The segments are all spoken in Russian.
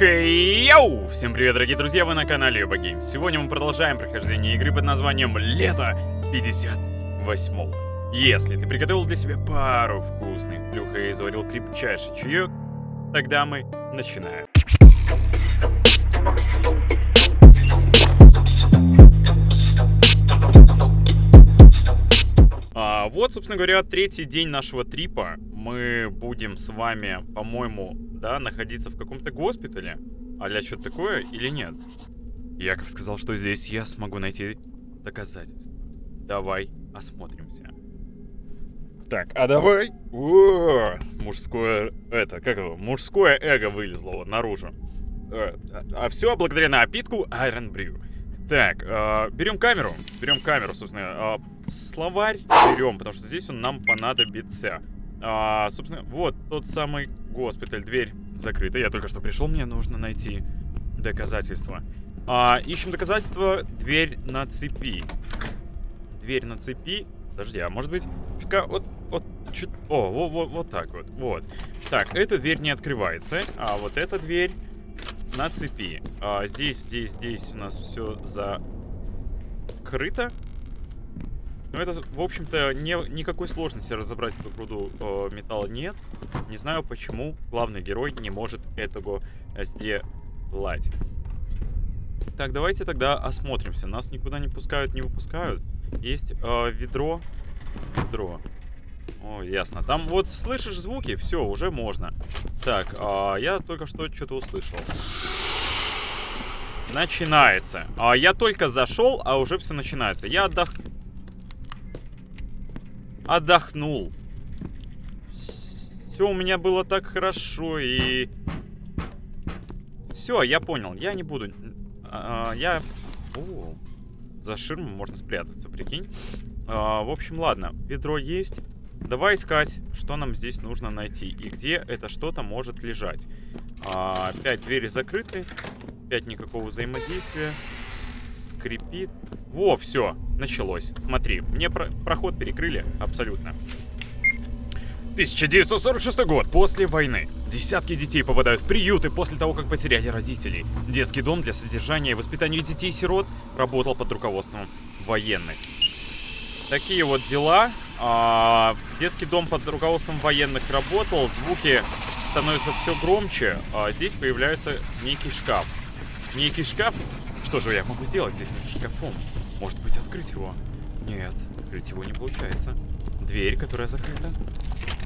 Йоу! Всем привет, дорогие друзья, вы на канале Юба Гейм. Сегодня мы продолжаем прохождение игры под названием Лето 58 Если ты приготовил для себя пару вкусных плюх и заварил крепчайший чаек, тогда мы начинаем. Вот, собственно говоря, третий день нашего трипа. Мы будем с вами, по-моему, да, находиться в каком-то госпитале. Аля что-то такое или нет? Яков сказал, что здесь я смогу найти доказательства. Давай осмотримся. Так, а давай... О, мужское... Это, как его? Мужское эго вылезло вот наружу. Э, а, а все благодаря напитку Iron Brew. Так, э, берем камеру. Берем камеру, собственно. Э, словарь берем, потому что здесь он нам понадобится. А, собственно, вот тот самый госпиталь. Дверь закрыта. Я только что пришел, мне нужно найти доказательства. А, ищем доказательства. Дверь на цепи. Дверь на цепи. Подожди, а может быть... Чутка, вот, вот, чуть... О, вот, вот, вот так вот, вот. Так, эта дверь не открывается, а вот эта дверь на цепи. А, здесь, здесь, здесь у нас все закрыто. Но это, в общем-то, не, никакой сложности разобрать эту груду э, металла нет. Не знаю, почему главный герой не может этого сделать. Так, давайте тогда осмотримся. Нас никуда не пускают, не выпускают. Есть э, ведро. Ведро. О, ясно. Там вот слышишь звуки, все, уже можно. Так, а, я только что что-то услышал. Начинается. А, я только зашел, а уже все начинается. Я отдох... Отдохнул. Все у меня было так хорошо и... Все, я понял. Я не буду... А, я... О, за ширму можно спрятаться, прикинь. А, в общем, ладно. Ведро есть. Давай искать, что нам здесь нужно найти. И где это что-то может лежать. А, опять двери закрыты. Опять никакого взаимодействия. Скрипит. Во, все, началось. Смотри, мне про проход перекрыли абсолютно. 1946 год, после войны. Десятки детей попадают в приюты после того, как потеряли родителей. Детский дом для содержания и воспитания детей-сирот работал под руководством военных. Такие вот дела. А, детский дом под руководством военных работал, звуки становятся все громче. А здесь появляется некий шкаф. Некий шкаф? Что же я могу сделать с этим шкафом? Может быть, открыть его? Нет, открыть его не получается. Дверь, которая закрыта.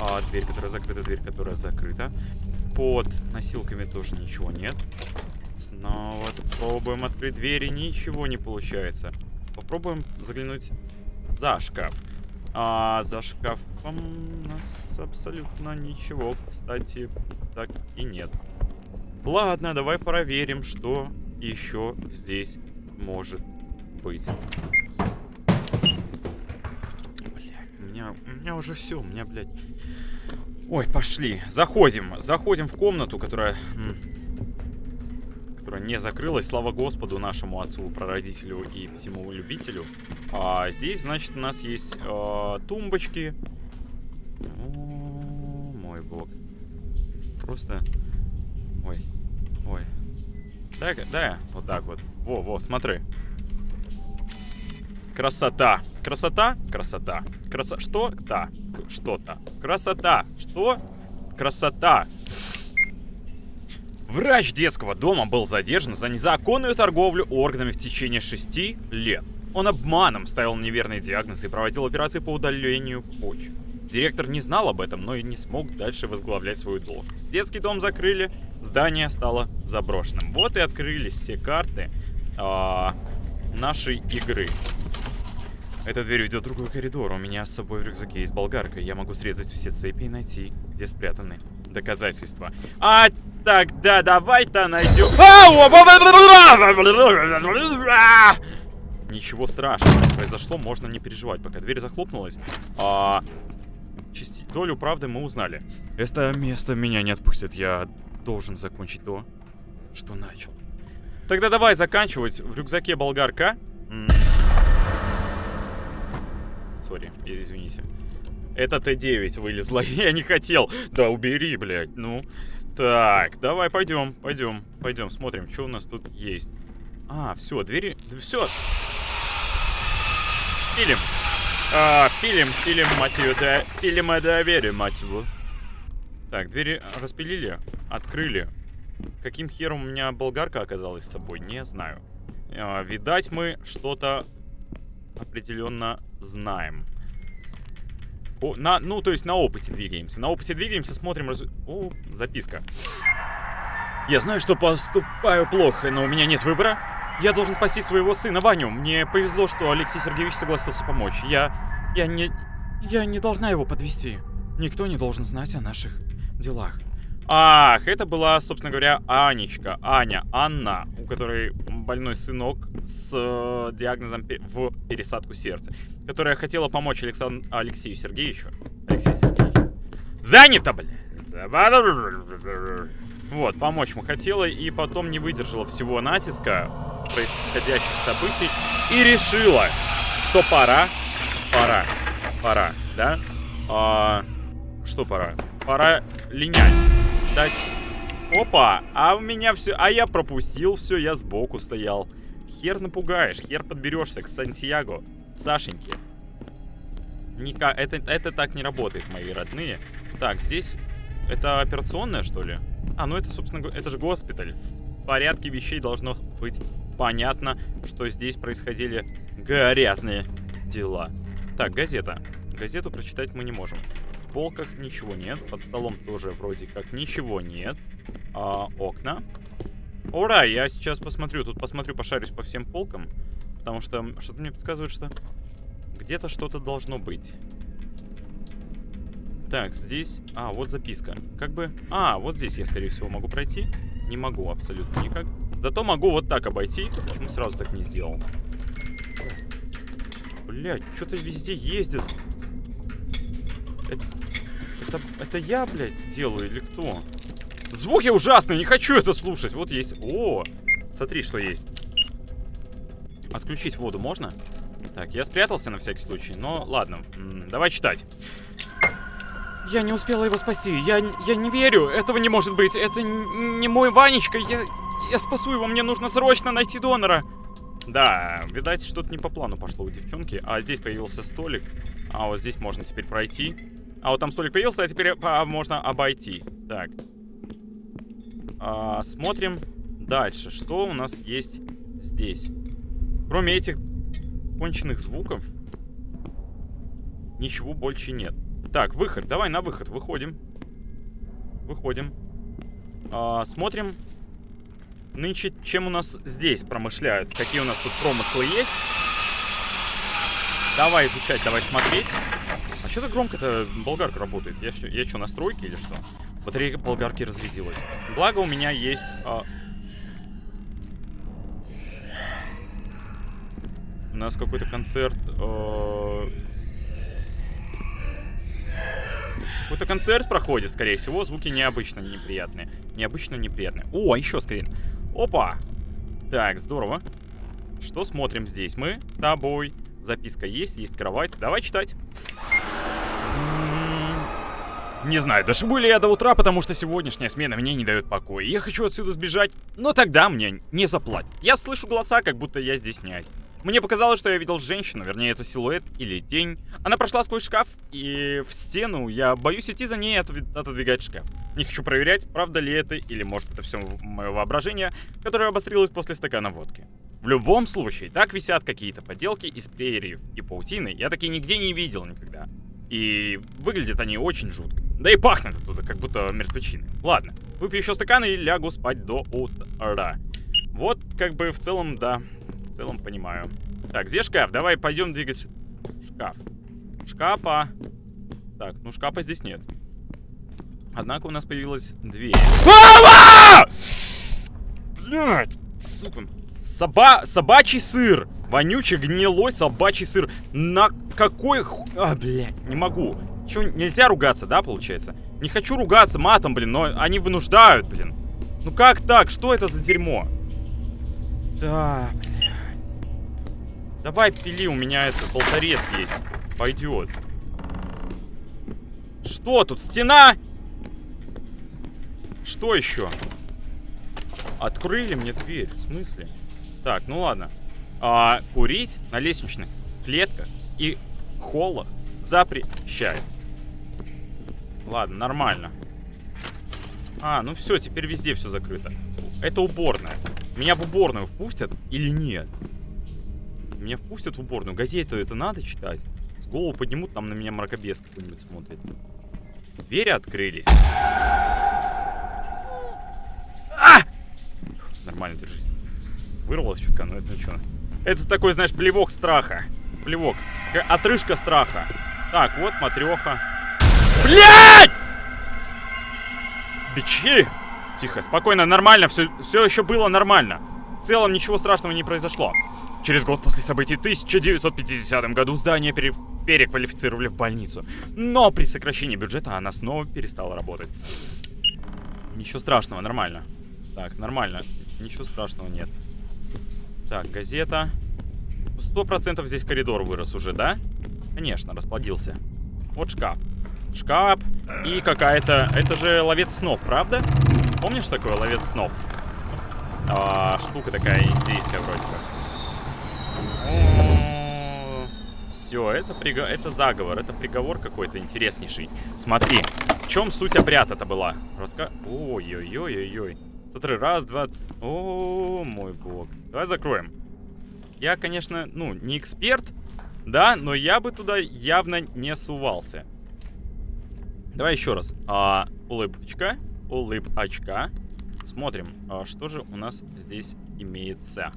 А, дверь, которая закрыта, дверь, которая закрыта. Под носилками тоже ничего нет. Снова пробуем открыть двери, ничего не получается. Попробуем заглянуть за шкаф. А за шкафом у нас абсолютно ничего, кстати, так и нет. Ладно, давай проверим, что еще здесь может быть. Бля, у меня, у меня уже все, у меня, блядь... Ой, пошли. Заходим. Заходим в комнату, которая которая не закрылась. Слава Господу, нашему отцу, прародителю и всему любителю. А здесь, значит, у нас есть э, тумбочки. О, мой бог. Просто... Ой. Ой. Да, да, вот так вот. Во, во, смотри. Красота. Красота? Красота. Краса... Что? Да. Что-то. Красота. Что? Красота. Врач детского дома был задержан за незаконную торговлю органами в течение шести лет. Он обманом ставил неверные диагнозы и проводил операции по удалению почек. Директор не знал об этом, но и не смог дальше возглавлять свою должность. Детский дом закрыли, здание стало заброшенным. Вот и открылись все карты а, нашей игры. Эта дверь ведет в другой коридор. У меня с собой в рюкзаке есть болгарка. Я могу срезать все цепи и найти, где спрятаны доказательства. А тогда давай-то найдем... Ничего страшного произошло, можно не переживать, пока дверь захлопнулась. А, части... Долю правды мы узнали. Это место меня не отпустит, я должен закончить то, что начал. Тогда давай заканчивать. В рюкзаке болгарка. Сори, извините. Это Т9 вылезла, я не хотел. Да убери, блядь, ну... Так, давай пойдем, пойдем, пойдем, смотрим, что у нас тут есть. А, все, двери, все. Пилим. А, пилим, пилим, мать ее, да, пилим и доверие, мать его. Так, двери распилили, открыли. Каким хером у меня болгарка оказалась с собой, не знаю. А, видать, мы что-то определенно знаем. О, на, ну, то есть на опыте двигаемся. На опыте двигаемся, смотрим... Раз... О, записка. Я знаю, что поступаю плохо, но у меня нет выбора. Я должен спасти своего сына Ваню. Мне повезло, что Алексей Сергеевич согласился помочь. Я... Я не... Я не должна его подвести. Никто не должен знать о наших делах. Ах, это была, собственно говоря, Анечка, Аня, Анна, у которой больной сынок с э, диагнозом в пересадку сердца, которая хотела помочь Александ... Алексею Сергеевичу. Алексей Сергеевич. Занято, блядь! Вот, помочь мы хотела, и потом не выдержала всего натиска происходящих событий и решила, что пора, пора, пора, да? А, что пора? Пора линять дать... Опа! А у меня все... А я пропустил, все, я сбоку стоял. Хер напугаешь, хер подберешься к Сантьяго. Сашеньке. Ника... Это, это так не работает, мои родные. Так, здесь... Это операционная, что ли? А, ну это, собственно, это же госпиталь. В порядке вещей должно быть понятно, что здесь происходили грязные дела. Так, газета. Газету прочитать мы не можем полках ничего нет. Под столом тоже вроде как ничего нет. А, окна. Ура, я сейчас посмотрю. Тут посмотрю, пошарюсь по всем полкам. Потому что что-то мне подсказывает, что где-то что-то должно быть. Так, здесь... А, вот записка. Как бы... А, вот здесь я, скорее всего, могу пройти. Не могу абсолютно никак. Зато могу вот так обойти. Почему сразу так не сделал? Блять, что-то везде ездит. Это, это, это я, блядь, делаю или кто? Звуки ужасные, не хочу это слушать. Вот есть. О, смотри, что есть. Отключить воду можно? Так, я спрятался на всякий случай, но ладно. давай читать. Я не успела его спасти. Я, я не верю. Этого не может быть. Это не мой Ванечка. Я, я спасу его. Мне нужно срочно найти донора. Да, видать, что-то не по плану пошло у девчонки. А здесь появился столик. А вот здесь можно теперь пройти. А вот там столик появился, а теперь а, можно обойти. Так. А, смотрим дальше. Что у нас есть здесь? Кроме этих конченных звуков, ничего больше нет. Так, выход. Давай на выход. Выходим. Выходим. А, смотрим. Нынче, чем у нас здесь промышляют? Какие у нас тут промыслы есть? Давай изучать, давай смотреть. А что так громко-то болгарка работает? Я, что, я что, на стройке или что? Батарейка болгарки разрядилась. Благо у меня есть... А... У нас какой-то концерт... А... Какой-то концерт проходит, скорее всего. Звуки необычно неприятные. Необычно неприятные. О, еще скрин. Опа! Так, здорово. Что смотрим здесь? Мы с тобой. Записка есть, есть кровать. Давай читать. Не знаю, дошибу ли я до утра, потому что сегодняшняя смена мне не дает покоя. Я хочу отсюда сбежать, но тогда мне не заплатят. Я слышу голоса, как будто я здесь не один. Мне показалось, что я видел женщину, вернее, это силуэт или тень. Она прошла сквозь шкаф и в стену. Я боюсь идти за ней и отодвигать шкаф. Не хочу проверять, правда ли это, или может это все мое воображение, которое обострилось после стакана водки. В любом случае, так висят какие-то поделки из перьев и паутины. Я такие нигде не видел никогда. И выглядят они очень жутко. Да и пахнет оттуда, как будто мертвечины. Ладно, выпью еще стакан и лягу спать до утра. Вот, как бы, в целом, да. В целом понимаю. Так, где шкаф? Давай пойдем двигать шкаф. Шкафа. Так, ну шкафа здесь нет. Однако у нас появилась дверь. Блядь, сука. Соба... Собачий сыр. Вонючий, гнилой собачий сыр. На какой... А, блядь, не могу. Че, нельзя ругаться, да, получается? Не хочу ругаться матом, блин, но они вынуждают, блин. Ну как так? Что это за дерьмо? Да, блядь. Давай пили, у меня этот болторез есть. Пойдет. Что тут? Стена? Что еще? Открыли мне дверь. В смысле? Так, ну ладно. А, курить на лестничных клетках и холлах запрещается. Ладно, нормально. А, ну все, теперь везде все закрыто. Это уборная. Меня в уборную впустят или нет? Меня впустят в уборную. Газету это надо читать? С голову поднимут, там на меня мракобес какой-нибудь смотрит. Двери открылись. А! Нормально, держись. Вырвалось чутка, но это ничего. Это такой, знаешь, плевок страха. Плевок. Отрыжка страха. Так, вот матреха. Блять! Бичи! Тихо, спокойно, нормально, все, все еще было нормально. В целом ничего страшного не произошло. Через год после событий в 1950 году здание пере... переквалифицировали в больницу. Но при сокращении бюджета она снова перестала работать. Ничего страшного, нормально. Так, нормально. Ничего страшного нет. Так, газета. Сто процентов здесь коридор вырос уже, да? Конечно, расплодился. Вот шкаф. Шкаф и какая-то... Это же ловец снов, правда? Помнишь такое ловец снов? А, штука такая индийская вроде как. Все, это, приго... это заговор, это приговор какой-то интереснейший. Смотри, в чем суть обряд это была? Раска... Ой-ой-ой-ой-ой. Смотри, раз, два... О, мой бог. Давай закроем. Я, конечно, ну, не эксперт, да, но я бы туда явно не сувался. Давай еще раз. А, улыбочка, улыбочка. Смотрим, а, что же у нас здесь имеется.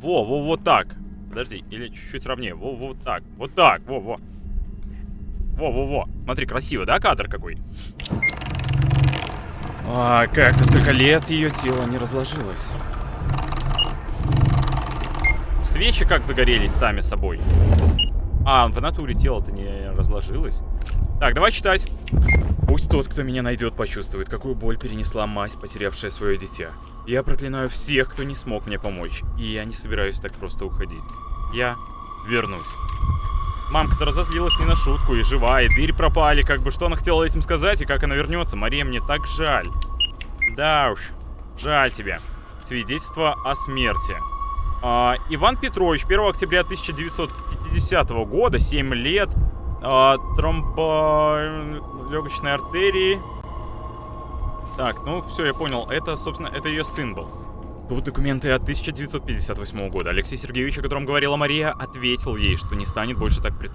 Во, во, вот так. Подожди, или чуть-чуть ровнее. Во, во, вот так. Вот так, во, во. Во, во, во. Смотри, красиво, да, кадр какой? А, как за столько лет ее тело не разложилось. Свечи как загорелись сами собой. А, в натуре тело-то не разложилось. Так, давай читать. Пусть тот, кто меня найдет, почувствует, какую боль перенесла мать, потерявшая свое дитя. Я проклинаю всех, кто не смог мне помочь. И я не собираюсь так просто уходить. Я вернусь. Мамка-то разозлилась не на шутку, и жива, и двери пропали. Как бы что она хотела этим сказать, и как она вернется. Мария, мне так жаль. Да уж, жаль тебе. Свидетельство о смерти. А, Иван Петрович, 1 октября 1950 года, 7 лет, а, тромболегочной артерии. Так, ну все, я понял. Это, собственно, это ее сын был. Тут документы от 1958 года. Алексей Сергеевич, о котором говорила Мария, ответил ей, что не станет больше так пред...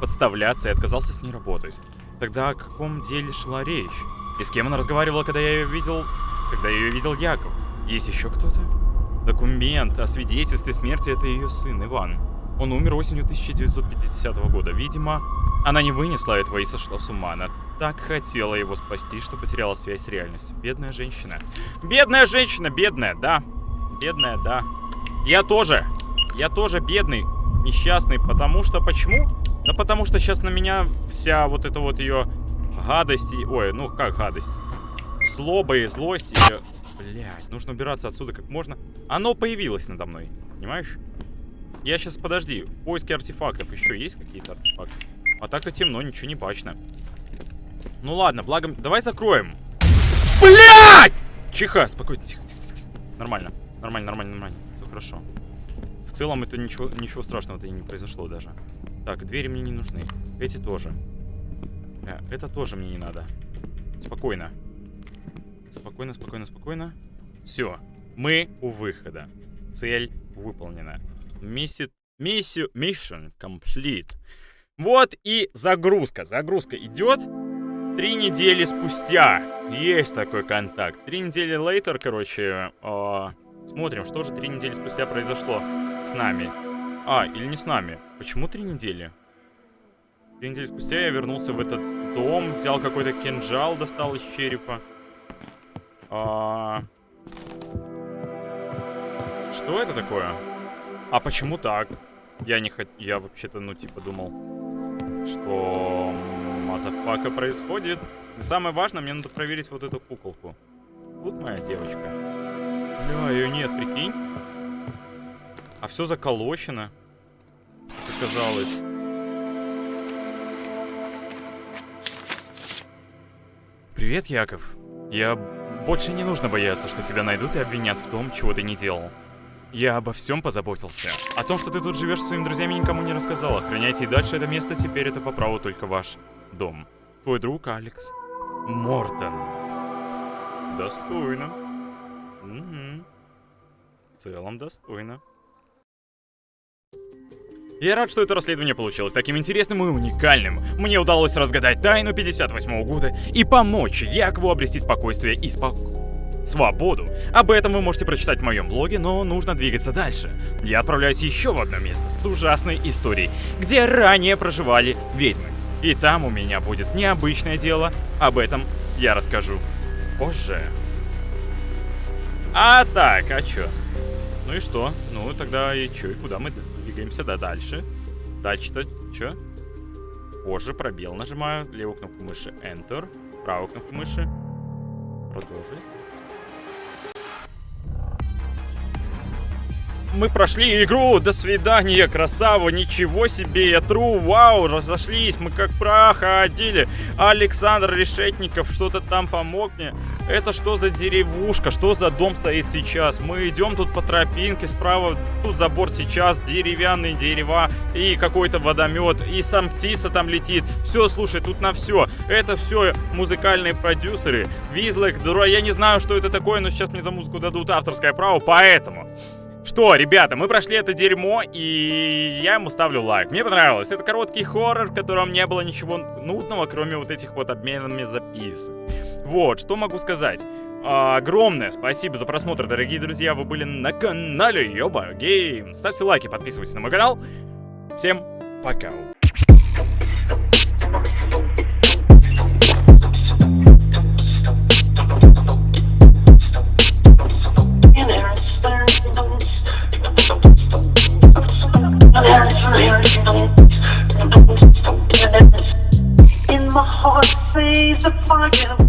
подставляться и отказался с ней работать. Тогда о каком деле шла речь? И с кем она разговаривала, когда я ее видел... Когда ее видел Яков? Есть еще кто-то? Документ о свидетельстве смерти — это ее сын, Иван. Он умер осенью 1950 года. Видимо, она не вынесла этого и сошла с ума. Она так хотела его спасти, что потеряла связь с реальностью. Бедная женщина. Бедная женщина, бедная, да. Бедная, да. Я тоже. Я тоже бедный, несчастный. Потому что... Почему? Да потому что сейчас на меня вся вот эта вот ее гадость... И... Ой, ну как гадость? Злоба и злость. И... Блядь, нужно убираться отсюда как можно. Оно появилось надо мной. Понимаешь? Я сейчас, подожди, в поиске артефактов еще есть какие-то артефакты? А так-то темно, ничего не бачно. Ну ладно, благо... Давай закроем. Блядь! Чиха, спокойно, тихо, тихо, тихо. Нормально, нормально, нормально, нормально. Все хорошо. В целом это ничего, ничего страшного-то не произошло даже. Так, двери мне не нужны. Эти тоже. Э, это тоже мне не надо. Спокойно. Спокойно, спокойно, спокойно. Все. Мы у выхода. Цель выполнена. Миссия... Миссию... Mission complete. Вот и загрузка. Загрузка идет. Три недели спустя. Есть такой контакт. Три недели later, короче. Э, смотрим, что же три недели спустя произошло с нами. А, или не с нами. Почему три недели? Три недели спустя я вернулся в этот дом, взял какой-то кинжал, достал из черепа. А... Что это такое? А почему так? Я не хот... Я вообще-то, ну, типа, думал, что motherfucker происходит. И самое важное, мне надо проверить вот эту куколку. Тут моя девочка. Бля, ее нет, прикинь. А все заколочено. Как казалось. Привет, Яков. Я... Больше не нужно бояться, что тебя найдут и обвинят в том, чего ты не делал. Я обо всем позаботился. О том, что ты тут живешь с своими друзьями, никому не рассказал. Охраняйте и дальше это место, теперь это по праву только ваш дом. Твой друг Алекс. Мортон. Достойно. Угу. В целом достойно. Я рад, что это расследование получилось таким интересным и уникальным. Мне удалось разгадать тайну 58 года и помочь Якову обрести спокойствие и спокойствие свободу. Об этом вы можете прочитать в моем блоге, но нужно двигаться дальше. Я отправляюсь еще в одно место с ужасной историей, где ранее проживали ведьмы. И там у меня будет необычное дело, об этом я расскажу позже. А так, а чё? Ну и что? Ну тогда и чё, и куда мы двигаемся? Да, дальше. Дальше-то чё? Позже пробел нажимаю, левую кнопку мыши Enter, правую кнопку мыши продолжить. Мы прошли игру, до свидания, красава, ничего себе, я тру, вау, разошлись, мы как проходили. Александр Решетников что-то там помог мне. Это что за деревушка, что за дом стоит сейчас? Мы идем тут по тропинке, справа тут забор сейчас, деревянные дерева и какой-то водомет, и сам птица там летит. Все, слушай, тут на все. Это все музыкальные продюсеры. Визлек, дура, я не знаю, что это такое, но сейчас мне за музыку дадут авторское право, поэтому... Что, ребята, мы прошли это дерьмо, и я ему ставлю лайк. Мне понравилось. Это короткий хоррор, в котором не было ничего нудного, кроме вот этих вот обменами записок. Вот, что могу сказать. Огромное спасибо за просмотр, дорогие друзья. Вы были на канале Йоба Гейм. Ставьте лайки, подписывайтесь на мой канал. Всем пока. The fire.